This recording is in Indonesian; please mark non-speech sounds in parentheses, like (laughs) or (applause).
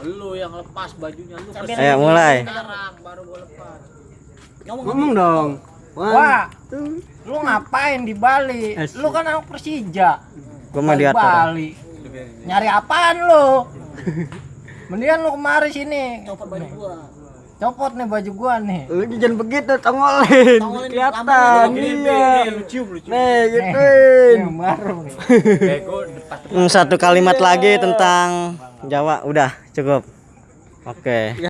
Lu yang lepas bajunya lu Ayo, mulai. Sekarang baru gua lepas. Ngomong Ngomong dong. One, Wah, two. lu ngapain di Bali? Lu kan anak Persija. Gua mah Bali diatur. Bali. Nyari apaan lu? (laughs) Mendingan lu kemari sini. copot baju gua. Copot nih baju gua nih. Lu jangan begitu tongolin. Tongolin, Kelihatan. Iya. Nih, lu cium lu cium. Nih, gituin. yang baru nih. Hmm, satu kalimat lagi tentang Jawa udah cukup. Oke.